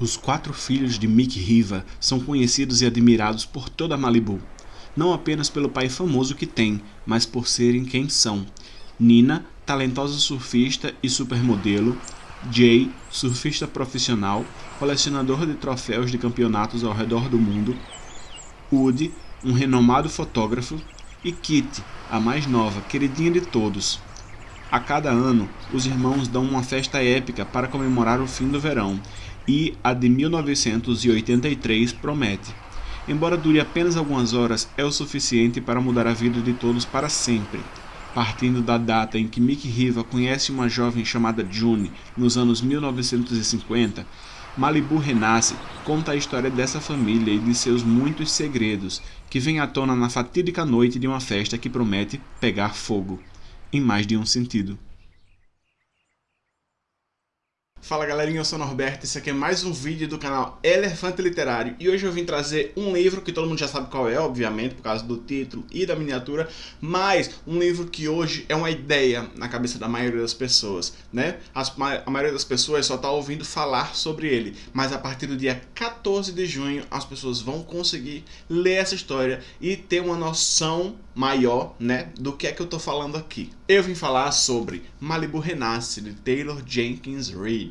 Os quatro filhos de Mick Riva são conhecidos e admirados por toda Malibu, não apenas pelo pai famoso que tem, mas por serem quem são. Nina, talentosa surfista e supermodelo, Jay, surfista profissional, colecionador de troféus de campeonatos ao redor do mundo, Woody, um renomado fotógrafo, e Kitty, a mais nova, queridinha de todos. A cada ano, os irmãos dão uma festa épica para comemorar o fim do verão e a de 1983 promete. Embora dure apenas algumas horas, é o suficiente para mudar a vida de todos para sempre. Partindo da data em que Mick Riva conhece uma jovem chamada June nos anos 1950, Malibu Renasce conta a história dessa família e de seus muitos segredos, que vem à tona na fatídica noite de uma festa que promete pegar fogo, em mais de um sentido. Fala galerinha, eu sou o Norberto, esse aqui é mais um vídeo do canal Elefante Literário e hoje eu vim trazer um livro que todo mundo já sabe qual é, obviamente, por causa do título e da miniatura, mas um livro que hoje é uma ideia na cabeça da maioria das pessoas, né? As, a maioria das pessoas só está ouvindo falar sobre ele, mas a partir do dia 14 de junho as pessoas vão conseguir ler essa história e ter uma noção maior, né, do que é que eu tô falando aqui. Eu vim falar sobre Malibu Renasce, de Taylor Jenkins Reid.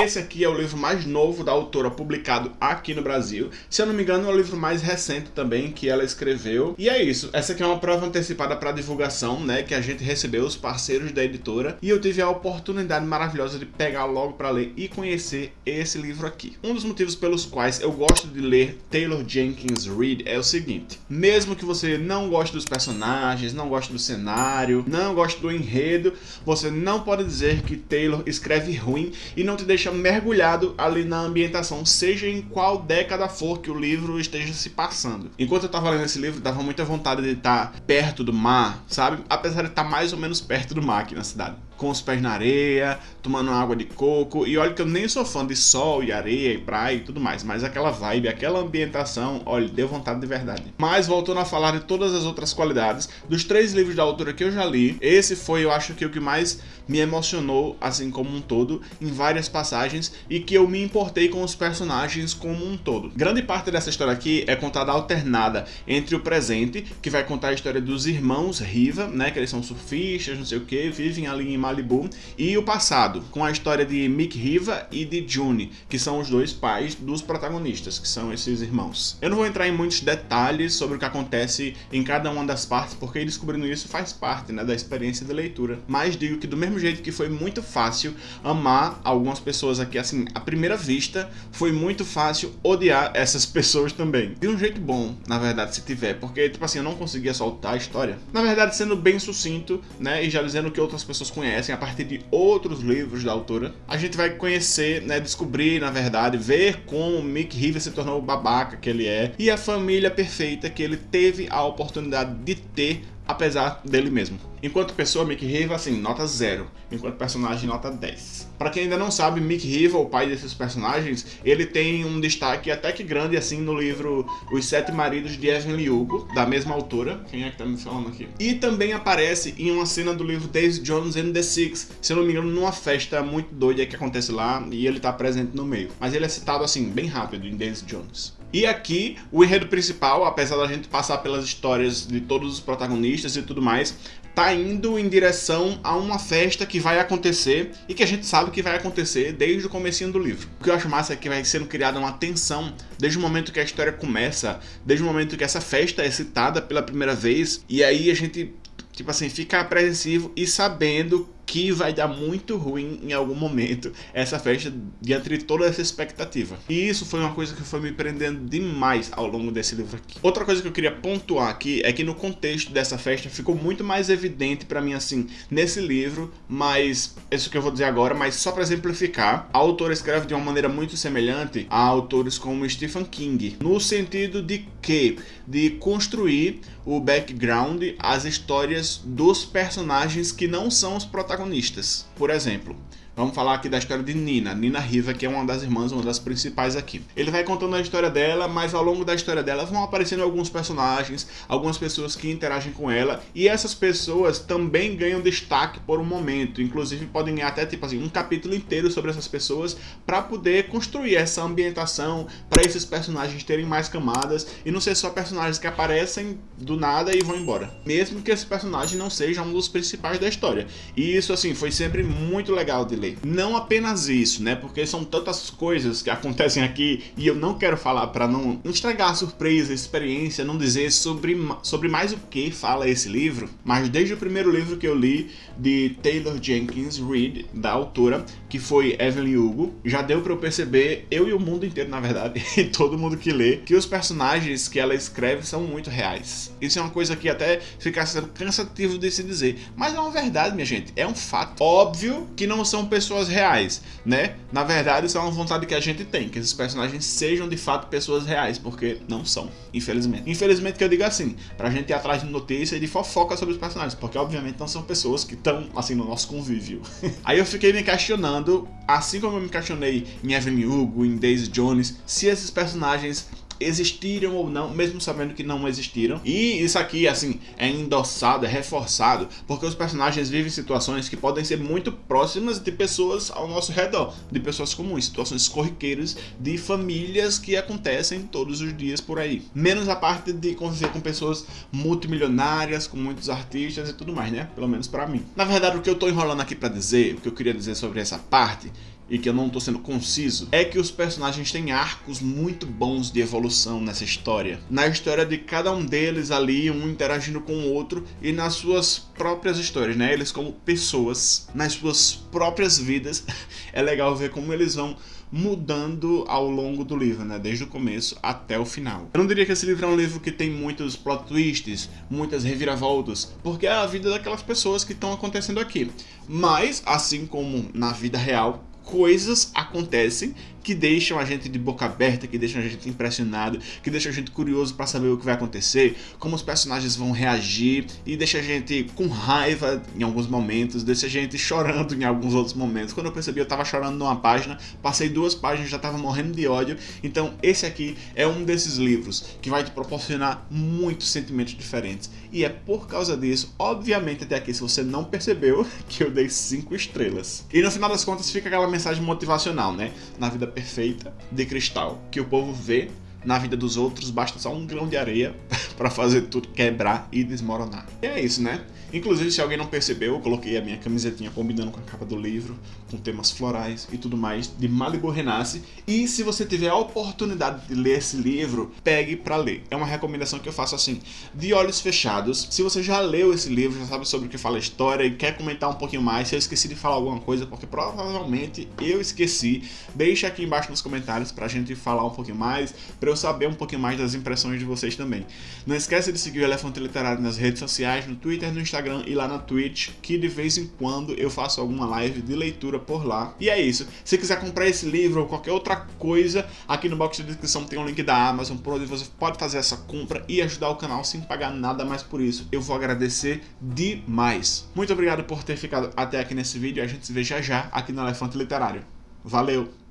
Esse aqui é o livro mais novo da autora publicado aqui no Brasil. Se eu não me engano, é o livro mais recente também que ela escreveu. E é isso. Essa aqui é uma prova antecipada para divulgação, né? Que a gente recebeu, os parceiros da editora. E eu tive a oportunidade maravilhosa de pegar logo para ler e conhecer esse livro aqui. Um dos motivos pelos quais eu gosto de ler Taylor Jenkins Reid é o seguinte. Mesmo que você não goste dos personagens, não goste do cenário, não goste do enredo, você não pode dizer que Taylor escreve ruim e não te deixa deixa mergulhado ali na ambientação, seja em qual década for que o livro esteja se passando. Enquanto eu tava lendo esse livro, dava muita vontade de estar perto do mar, sabe? Apesar de estar mais ou menos perto do mar aqui na cidade com os pés na areia, tomando água de coco. E olha que eu nem sou fã de sol e areia e praia e tudo mais, mas aquela vibe, aquela ambientação, olha, deu vontade de verdade. Mas voltando a falar de todas as outras qualidades, dos três livros da autora que eu já li, esse foi, eu acho que o que mais me emocionou, assim como um todo, em várias passagens e que eu me importei com os personagens como um todo. Grande parte dessa história aqui é contada alternada entre o presente, que vai contar a história dos irmãos Riva, né, que eles são surfistas, não sei o que, vivem ali em Malibu, e o passado, com a história de Mick Riva e de June, que são os dois pais dos protagonistas, que são esses irmãos. Eu não vou entrar em muitos detalhes sobre o que acontece em cada uma das partes, porque descobrindo isso faz parte né, da experiência de leitura. Mas digo que do mesmo jeito que foi muito fácil amar algumas pessoas aqui, assim, à primeira vista, foi muito fácil odiar essas pessoas também. De um jeito bom, na verdade, se tiver, porque, tipo assim, eu não conseguia soltar a história. Na verdade, sendo bem sucinto, né, e já dizendo que outras pessoas conhecem, conhecem a partir de outros livros da autora. A gente vai conhecer, né, descobrir, na verdade, ver como Mick River se tornou o babaca que ele é e a família perfeita que ele teve a oportunidade de ter apesar dele mesmo. Enquanto pessoa, Mick Riva, assim, nota 0. Enquanto personagem, nota 10. Pra quem ainda não sabe, Mick Riva, o pai desses personagens, ele tem um destaque até que grande, assim, no livro Os Sete Maridos de Evelyn Hugo, da mesma autora. Quem é que tá me falando aqui? E também aparece em uma cena do livro Daisy Jones and the Six, se eu não me engano, numa festa muito doida que acontece lá, e ele tá presente no meio. Mas ele é citado, assim, bem rápido em Daisy Jones. E aqui, o enredo principal, apesar da gente passar pelas histórias de todos os protagonistas e tudo mais, tá indo em direção a uma festa que vai acontecer e que a gente sabe que vai acontecer desde o comecinho do livro. O que eu acho massa é que vai sendo criada uma tensão desde o momento que a história começa, desde o momento que essa festa é citada pela primeira vez, e aí a gente, tipo assim, fica apreensivo e sabendo que vai dar muito ruim em algum momento essa festa diante de toda essa expectativa. E isso foi uma coisa que foi me prendendo demais ao longo desse livro aqui. Outra coisa que eu queria pontuar aqui é que no contexto dessa festa ficou muito mais evidente para mim assim nesse livro, mas isso que eu vou dizer agora, mas só para exemplificar, a autora escreve de uma maneira muito semelhante a autores como Stephen King, no sentido de que de construir o background, as histórias dos personagens que não são os protagonistas protagonistas. Por exemplo, Vamos falar aqui da história de Nina, Nina Riva, que é uma das irmãs, uma das principais aqui. Ele vai contando a história dela, mas ao longo da história dela vão aparecendo alguns personagens, algumas pessoas que interagem com ela, e essas pessoas também ganham destaque por um momento, inclusive podem ganhar até tipo assim, um capítulo inteiro sobre essas pessoas para poder construir essa ambientação, para esses personagens terem mais camadas e não ser só personagens que aparecem do nada e vão embora. Mesmo que esse personagem não seja um dos principais da história. E isso assim, foi sempre muito legal de ler não apenas isso, né? Porque são tantas coisas que acontecem aqui e eu não quero falar para não, não estragar a surpresa, a experiência, não dizer sobre, sobre mais o que fala esse livro, mas desde o primeiro livro que eu li de Taylor Jenkins Reid, da autora, que foi Evelyn Hugo, já deu para eu perceber, eu e o mundo inteiro na verdade, e todo mundo que lê, que os personagens que ela escreve são muito reais. Isso é uma coisa que até fica sendo cansativo de se dizer, mas é uma verdade, minha gente, é um fato. Óbvio que não são pessoas reais, né? Na verdade, isso é uma vontade que a gente tem, que esses personagens sejam de fato pessoas reais, porque não são, infelizmente. Infelizmente que eu digo assim, pra gente ir atrás de notícia e de fofoca sobre os personagens, porque obviamente não são pessoas que estão, assim, no nosso convívio. Aí eu fiquei me questionando, assim como eu me questionei em Evelyn Hugo, em Daisy Jones, se esses personagens existiram ou não, mesmo sabendo que não existiram. E isso aqui, assim, é endossado, é reforçado, porque os personagens vivem situações que podem ser muito próximas de pessoas ao nosso redor, de pessoas comuns, situações corriqueiras de famílias que acontecem todos os dias por aí. Menos a parte de conviver com pessoas multimilionárias, com muitos artistas e tudo mais, né? Pelo menos para mim. Na verdade, o que eu tô enrolando aqui para dizer, o que eu queria dizer sobre essa parte, e que eu não estou sendo conciso, é que os personagens têm arcos muito bons de evolução nessa história. Na história de cada um deles ali, um interagindo com o outro e nas suas próprias histórias, né? Eles como pessoas, nas suas próprias vidas, é legal ver como eles vão mudando ao longo do livro, né? Desde o começo até o final. Eu não diria que esse livro é um livro que tem muitos plot twists, muitas reviravoltas, porque é a vida daquelas pessoas que estão acontecendo aqui. Mas, assim como na vida real, coisas acontecem que deixam a gente de boca aberta, que deixam a gente impressionado, que deixam a gente curioso para saber o que vai acontecer, como os personagens vão reagir e deixa a gente com raiva em alguns momentos, deixa a gente chorando em alguns outros momentos. Quando eu percebi, eu tava chorando numa página, passei duas páginas, já tava morrendo de ódio. Então, esse aqui é um desses livros que vai te proporcionar muitos sentimentos diferentes. E é por causa disso, obviamente até aqui, se você não percebeu, que eu dei 5 estrelas. E no final das contas fica aquela mensagem motivacional, né? Na vida perfeita de cristal que o povo vê na vida dos outros, basta só um grão de areia para fazer tudo quebrar e desmoronar. E é isso, né? Inclusive, se alguém não percebeu, eu coloquei a minha camisetinha combinando com a capa do livro, com temas florais e tudo mais, de Malibu Renasce. E se você tiver a oportunidade de ler esse livro, pegue para ler. É uma recomendação que eu faço assim, de olhos fechados. Se você já leu esse livro, já sabe sobre o que fala a história e quer comentar um pouquinho mais, se eu esqueci de falar alguma coisa, porque provavelmente eu esqueci, deixa aqui embaixo nos comentários pra gente falar um pouquinho mais, pra eu saber um pouquinho mais das impressões de vocês também. Não esquece de seguir o Elefante Literário nas redes sociais, no Twitter, no Instagram e lá na Twitch, que de vez em quando eu faço alguma live de leitura por lá. E é isso. Se quiser comprar esse livro ou qualquer outra coisa, aqui no box de descrição tem um link da Amazon, por onde você pode fazer essa compra e ajudar o canal sem pagar nada mais por isso. Eu vou agradecer demais. Muito obrigado por ter ficado até aqui nesse vídeo. A gente se vê já já aqui no Elefante Literário. Valeu!